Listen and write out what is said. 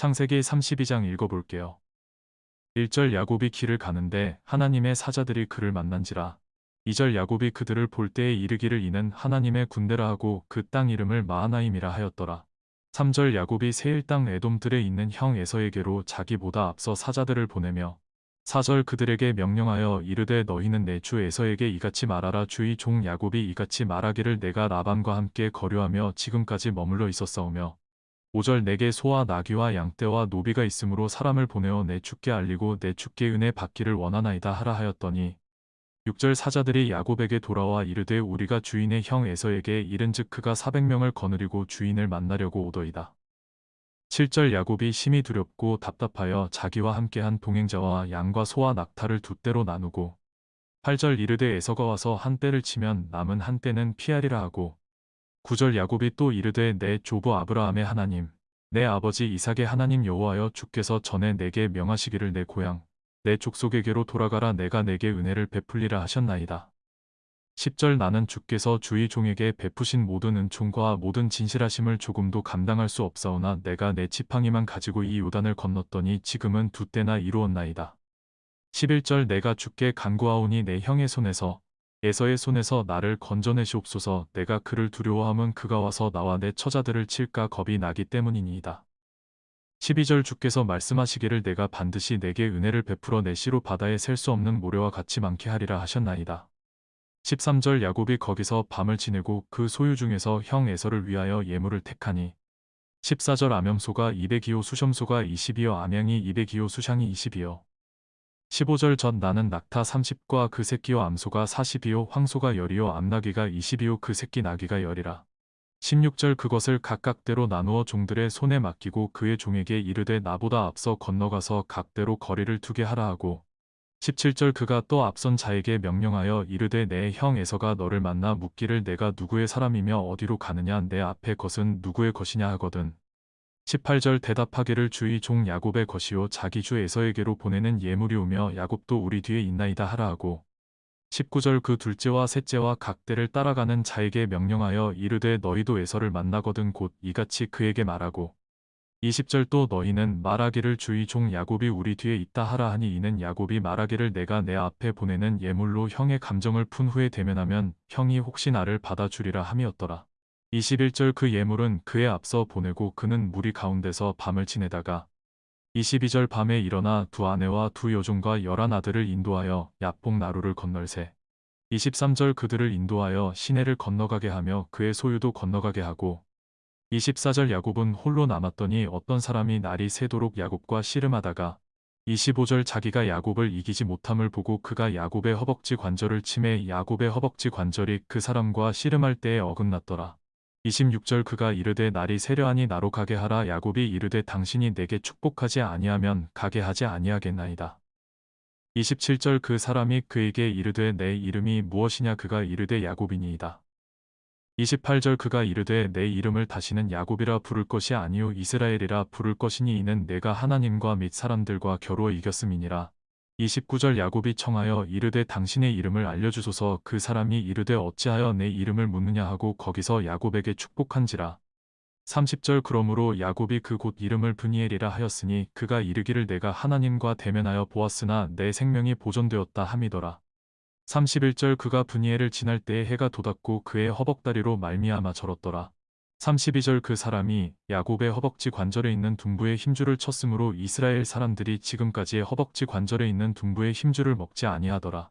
창세기 32장 읽어볼게요. 1절 야곱이 길을 가는데 하나님의 사자들이 그를 만난지라. 2절 야곱이 그들을 볼 때에 이르기를 이는 하나님의 군대라 하고 그 땅 이름을 마하나임이라 하였더라. 3절 야곱이 세일 땅 에돔들에 있는 형 에서에게로 자기보다 앞서 사자들을 보내며 4절 그들에게 명령하여 이르되 너희는 내 주 에서에게 이같이 말하라 주의 종 야곱이 이같이 말하기를 내가 라반과 함께 거류하며 지금까지 머물러 있었사오며 5절 내게 소와 나귀와 양떼와 노비가 있으므로 사람을 보내어 내 주께 알리고 내 주께 은혜 받기를 원하나이다 하라 하였더니 6절 사자들이 야곱에게 돌아와 이르되 우리가 주인의 형 에서에게 이른즉 그가 400명을 거느리고 주인을 만나려고 오더이다. 7절 야곱이 심히 두렵고 답답하여 자기와 함께한 동행자와 양과 소와 낙타를 두 떼로 나누고 8절 이르되 에서가 와서 한 떼를 치면 남은 한 떼는 피하리라 하고 9절 야곱이 또 이르되 내 조부 아브라함의 하나님 내 아버지 이삭의 하나님 여호와여 주께서 전에 내게 명하시기를 내 고향 내 족속에게로 돌아가라 내가 내게 은혜를 베풀리라 하셨나이다. 10절 나는 주께서 주의 종에게 베푸신 모든 은총과 모든 진실하심을 조금도 감당할 수 없사오나 내가 내 지팡이만 가지고 이 요단을 건넜더니 지금은 두 때나 이루었나이다. 11절 내가 주께 간구하오니 내 형의 손에서 에서의 손에서 나를 건져내시옵소서 내가 그를 두려워함은 그가 와서 나와 내 처자들을 칠까 겁이 나기 때문이니이다. 12절 주께서 말씀하시기를 내가 반드시 내게 은혜를 베풀어 내 씨로 바다에 셀 수 없는 모래와 같이 많게 하리라 하셨나이다. 13절 야곱이 거기서 밤을 지내고 그 소유 중에서 형 에서를 위하여 예물을 택하니 14절 암염소가 200이요 수염소가 20이요 암양이 200이요 수샹이 20이요 15절 전 나는 낙타 30과 그 새끼요 암소가 40이요 황소가 열이요 암나귀가 20이요 그 새끼 나귀가 열이라 16절 그것을 각각대로 나누어 종들의 손에 맡기고 그의 종에게 이르되 나보다 앞서 건너가서 각대로 거리를 두게 하라 하고 17절 그가 또 앞선 자에게 명령하여 이르되 내 형 에서가 너를 만나 묻기를 내가 누구의 사람이며 어디로 가느냐 내 앞에 것은 누구의 것이냐 하거든. 18절 대답하기를 주의 종 야곱의 것이요 자기 주 에서에게로 보내는 예물이 오며 야곱도 우리 뒤에 있나이다 하라 하고 19절 그 둘째와 셋째와 각대를 따라가는 자에게 명령하여 이르되 너희도 에서를 만나거든 곧 이같이 그에게 말하고 20절 또 너희는 말하기를 주의 종 야곱이 우리 뒤에 있다 하라 하니 이는 야곱이 말하기를 내가 내 앞에 보내는 예물로 형의 감정을 푼 후에 대면하면 형이 혹시 나를 받아주리라 함이었더라. 21절 그 예물은 그의 앞서 보내고 그는 무리 가운데서 밤을 지내다가 22절 밤에 일어나 두 아내와 두 여종과 열한 아들을 인도하여 야복 나루를 건널세. 23절 그들을 인도하여 시내를 건너가게 하며 그의 소유도 건너가게 하고 24절 야곱은 홀로 남았더니 어떤 사람이 날이 새도록 야곱과 씨름하다가 25절 자기가 야곱을 이기지 못함을 보고 그가 야곱의 허벅지 관절을 침해 야곱의 허벅지 관절이 그 사람과 씨름할 때에 어긋났더라. 26절 그가 이르되 날이 세려하니 나로 가게 하라 야곱이 이르되 당신이 내게 축복하지 아니하면 가게 하지 아니하겠나이다. 27절 그 사람이 그에게 이르되 내 이름이 무엇이냐 그가 이르되 야곱이니이다. 28절 그가 이르되 내 이름을 다시는 야곱이라 부를 것이 아니요 이스라엘이라 부를 것이니 이는 내가 하나님과 및 사람들과 겨루어 이겼음이니라. 29절 야곱이 청하여 이르되 당신의 이름을 알려주소서 그 사람이 이르되 어찌하여 내 이름을 묻느냐 하고 거기서 야곱에게 축복한지라. 30절 그러므로 야곱이 그곳 이름을 브니엘이라 하였으니 그가 이르기를 내가 하나님과 대면하여 보았으나 내 생명이 보존되었다 함이더라. 31절 그가 브니엘을 지날 때에 해가 돋았고 그의 허벅다리로 말미암아 절었더라. 32절 그 사람이 야곱의 허벅지 관절에 있는 둥부의 힘줄을 쳤으므로 이스라엘 사람들이 지금까지의 허벅지 관절에 있는 둥부의 힘줄을 먹지 아니하더라.